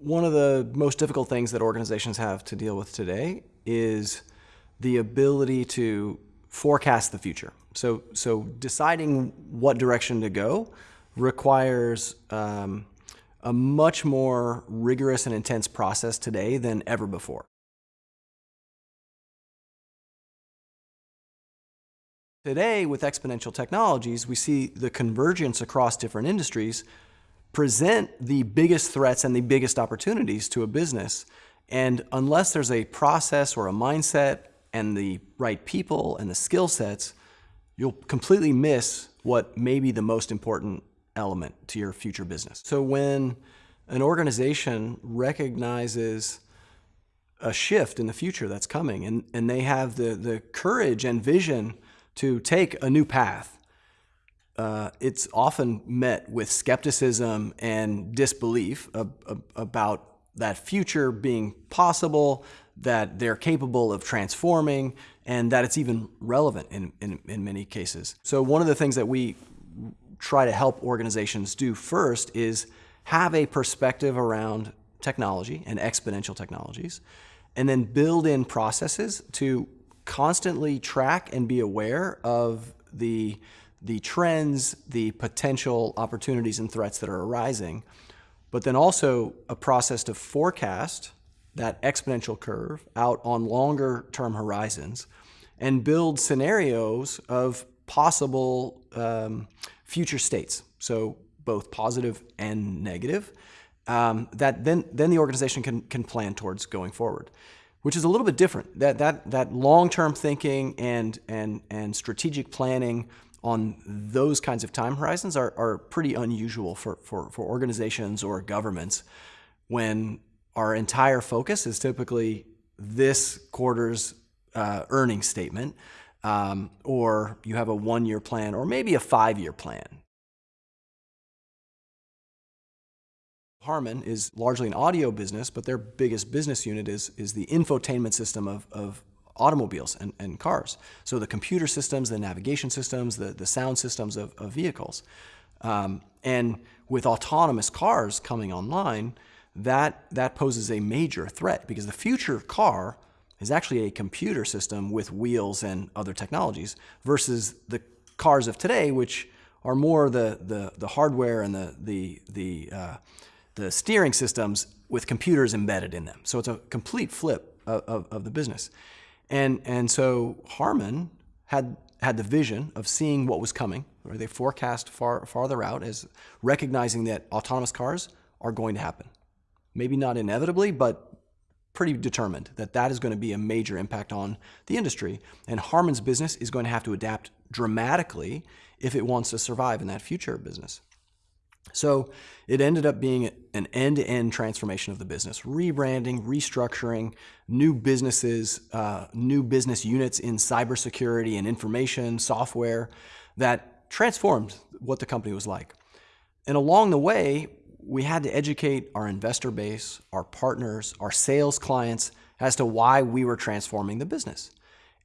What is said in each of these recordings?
One of the most difficult things that organizations have to deal with today is the ability to forecast the future. So, so deciding what direction to go requires um, a much more rigorous and intense process today than ever before. Today, with exponential technologies, we see the convergence across different industries present the biggest threats and the biggest opportunities to a business. And unless there's a process or a mindset and the right people and the skill sets, you'll completely miss what may be the most important element to your future business. So when an organization recognizes a shift in the future that's coming and, and they have the, the courage and vision to take a new path, uh, it's often met with skepticism and disbelief ab ab about that future being possible, that they're capable of transforming, and that it's even relevant in, in, in many cases. So one of the things that we try to help organizations do first is have a perspective around technology and exponential technologies, and then build in processes to constantly track and be aware of the the trends, the potential opportunities and threats that are arising, but then also a process to forecast that exponential curve out on longer term horizons and build scenarios of possible um, future states. So both positive and negative, um, that then, then the organization can, can plan towards going forward, which is a little bit different. That, that, that long-term thinking and, and, and strategic planning on those kinds of time horizons are, are pretty unusual for, for, for organizations or governments when our entire focus is typically this quarter's uh, earnings statement, um, or you have a one-year plan, or maybe a five-year plan. Harman is largely an audio business, but their biggest business unit is, is the infotainment system of, of automobiles and, and cars. So the computer systems, the navigation systems, the, the sound systems of, of vehicles. Um, and with autonomous cars coming online, that, that poses a major threat because the future car is actually a computer system with wheels and other technologies versus the cars of today, which are more the, the, the hardware and the, the, the, uh, the steering systems with computers embedded in them. So it's a complete flip of, of, of the business. And, and so Harman had, had the vision of seeing what was coming, they forecast far, farther out as recognizing that autonomous cars are going to happen. Maybe not inevitably, but pretty determined that that is going to be a major impact on the industry. And Harman's business is going to have to adapt dramatically if it wants to survive in that future business. So it ended up being an end-to-end transformation of the business, rebranding, restructuring, new businesses, uh, new business units in cybersecurity and information software that transformed what the company was like. And along the way, we had to educate our investor base, our partners, our sales clients as to why we were transforming the business.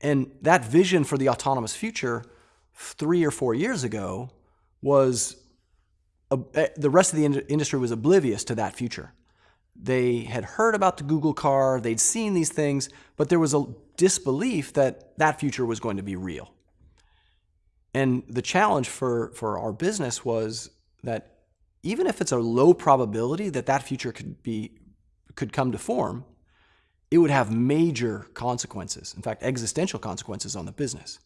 And that vision for the autonomous future three or four years ago was uh, the rest of the industry was oblivious to that future. They had heard about the Google car, they'd seen these things, but there was a disbelief that that future was going to be real. And the challenge for, for our business was that even if it's a low probability that that future could be could come to form, it would have major consequences, in fact, existential consequences on the business.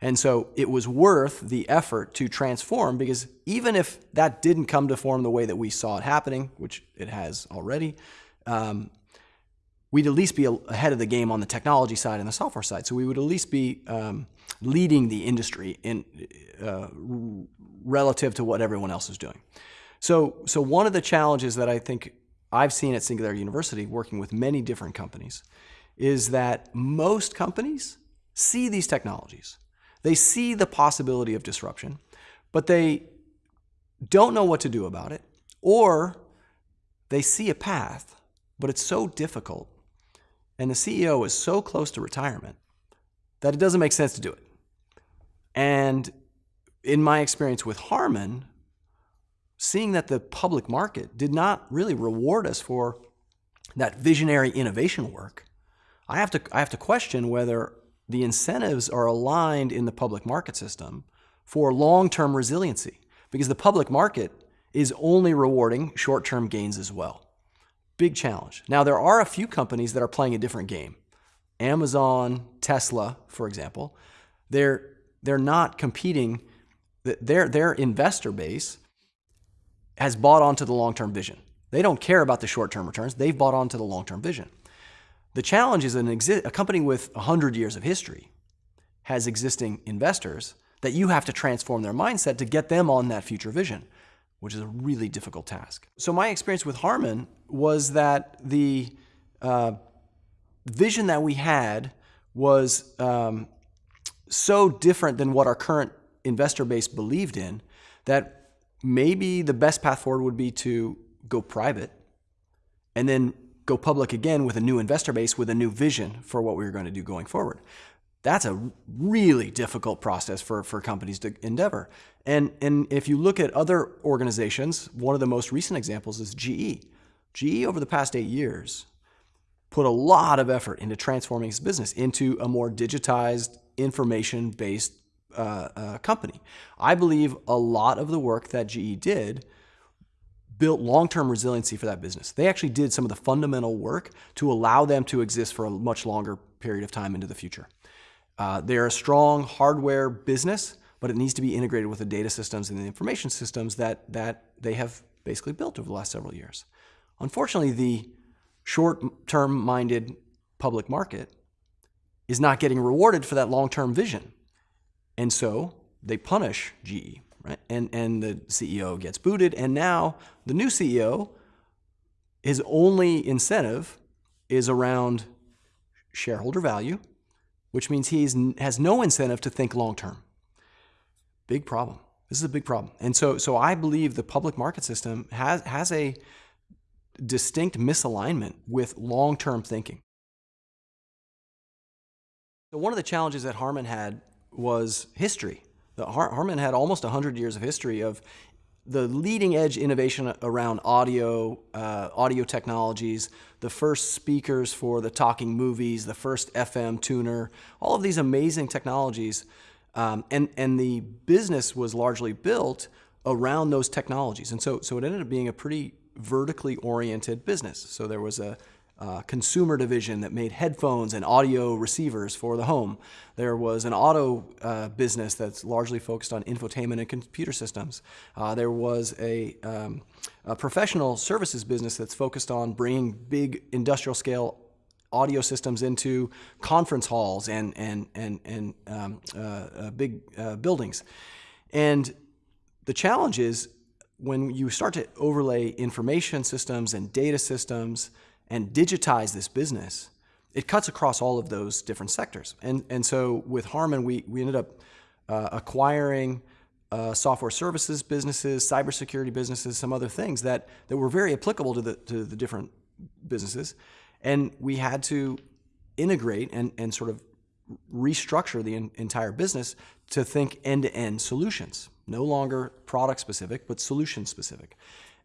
And so it was worth the effort to transform because even if that didn't come to form the way that we saw it happening, which it has already, um, we'd at least be ahead of the game on the technology side and the software side. So we would at least be um, leading the industry in uh, relative to what everyone else is doing. So, so one of the challenges that I think I've seen at Singularity University working with many different companies is that most companies see these technologies. They see the possibility of disruption, but they don't know what to do about it, or they see a path, but it's so difficult, and the CEO is so close to retirement that it doesn't make sense to do it. And in my experience with Harman, seeing that the public market did not really reward us for that visionary innovation work, I have to I have to question whether the incentives are aligned in the public market system for long-term resiliency because the public market is only rewarding short-term gains as well. Big challenge. Now there are a few companies that are playing a different game. Amazon, Tesla, for example, they're they're not competing their their investor base has bought onto the long-term vision. They don't care about the short-term returns. They've bought onto the long-term vision. The challenge is an exi- a company with 100 years of history has existing investors that you have to transform their mindset to get them on that future vision, which is a really difficult task. So my experience with Harman was that the uh, vision that we had was um, so different than what our current investor base believed in that maybe the best path forward would be to go private and then go public again with a new investor base with a new vision for what we were going to do going forward. That's a really difficult process for, for companies to endeavor. And, and if you look at other organizations, one of the most recent examples is GE. GE over the past eight years put a lot of effort into transforming its business into a more digitized, information-based uh, uh, company. I believe a lot of the work that GE did built long-term resiliency for that business. They actually did some of the fundamental work to allow them to exist for a much longer period of time into the future. Uh, they're a strong hardware business, but it needs to be integrated with the data systems and the information systems that, that they have basically built over the last several years. Unfortunately, the short-term minded public market is not getting rewarded for that long-term vision. And so they punish GE, right? And, and the CEO gets booted. And now the new CEO, his only incentive is around shareholder value, which means he has no incentive to think long-term. Big problem. This is a big problem. And so, so I believe the public market system has, has a distinct misalignment with long-term thinking. So one of the challenges that Harman had was history. Harman had almost 100 years of history of the leading edge innovation around audio, uh, audio technologies, the first speakers for the talking movies, the first FM tuner, all of these amazing technologies. Um, and, and the business was largely built around those technologies. And so, so it ended up being a pretty vertically oriented business. So there was a, uh, consumer division that made headphones and audio receivers for the home. There was an auto uh, business that's largely focused on infotainment and computer systems. Uh, there was a, um, a, professional services business that's focused on bringing big industrial scale audio systems into conference halls and, and, and, and um, uh, uh, big uh, buildings. And the challenge is when you start to overlay information systems and data systems and digitize this business, it cuts across all of those different sectors. And, and so with Harman, we, we ended up uh, acquiring uh, software services businesses, cybersecurity businesses, some other things that, that were very applicable to the, to the different businesses. And we had to integrate and, and sort of restructure the in, entire business to think end-to-end -end solutions. No longer product specific, but solution specific.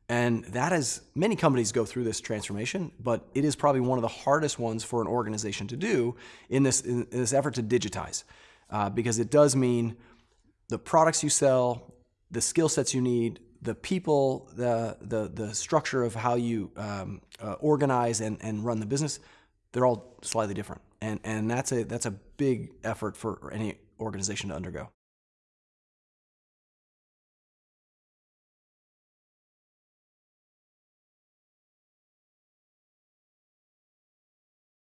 And that is, many companies go through this transformation, but it is probably one of the hardest ones for an organization to do in this, in this effort to digitize. Uh, because it does mean the products you sell, the skill sets you need, the people, the, the, the structure of how you um, uh, organize and, and run the business, they're all slightly different. And, and that's, a, that's a big effort for any organization to undergo.